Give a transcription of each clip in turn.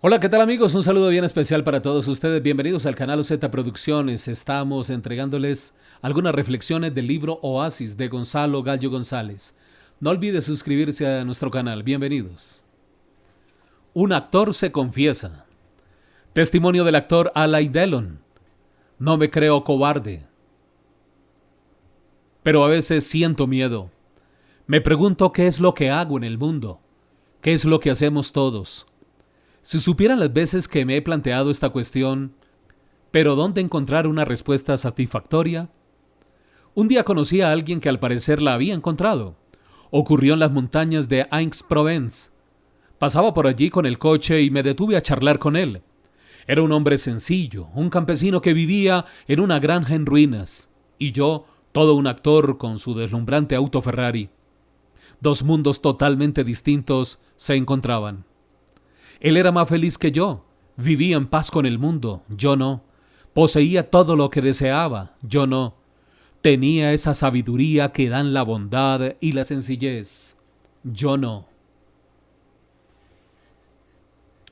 Hola, ¿qué tal amigos? Un saludo bien especial para todos ustedes. Bienvenidos al canal OZ Producciones. Estamos entregándoles algunas reflexiones del libro Oasis de Gonzalo Gallo González. No olvide suscribirse a nuestro canal. Bienvenidos. Un actor se confiesa. Testimonio del actor Alay Delon. No me creo cobarde. Pero a veces siento miedo. Me pregunto qué es lo que hago en el mundo. ¿Qué es lo que hacemos todos? Si supieran las veces que me he planteado esta cuestión, pero ¿dónde encontrar una respuesta satisfactoria? Un día conocí a alguien que al parecer la había encontrado. Ocurrió en las montañas de Aix-Provence. Pasaba por allí con el coche y me detuve a charlar con él. Era un hombre sencillo, un campesino que vivía en una granja en ruinas, y yo, todo un actor con su deslumbrante auto Ferrari. Dos mundos totalmente distintos se encontraban. Él era más feliz que yo. Vivía en paz con el mundo, yo no. Poseía todo lo que deseaba, yo no. Tenía esa sabiduría que dan la bondad y la sencillez, yo no.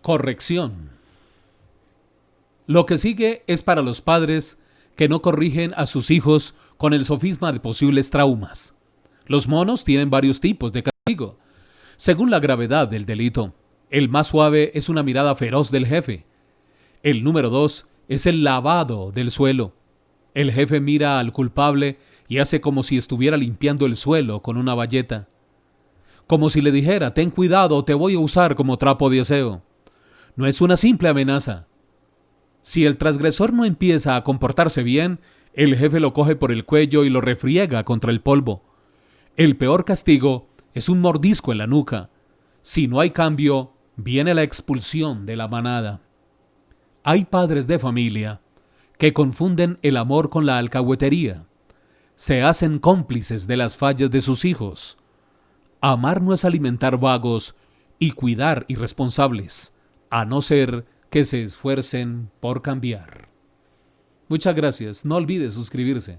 Corrección. Lo que sigue es para los padres que no corrigen a sus hijos con el sofisma de posibles traumas. Los monos tienen varios tipos de castigo, según la gravedad del delito. El más suave es una mirada feroz del jefe. El número dos es el lavado del suelo. El jefe mira al culpable y hace como si estuviera limpiando el suelo con una bayeta. Como si le dijera, ten cuidado, te voy a usar como trapo de aseo. No es una simple amenaza. Si el transgresor no empieza a comportarse bien, el jefe lo coge por el cuello y lo refriega contra el polvo. El peor castigo es un mordisco en la nuca. Si no hay cambio, viene la expulsión de la manada. Hay padres de familia que confunden el amor con la alcahuetería. Se hacen cómplices de las fallas de sus hijos. Amar no es alimentar vagos y cuidar irresponsables, a no ser que se esfuercen por cambiar. Muchas gracias. No olvide suscribirse.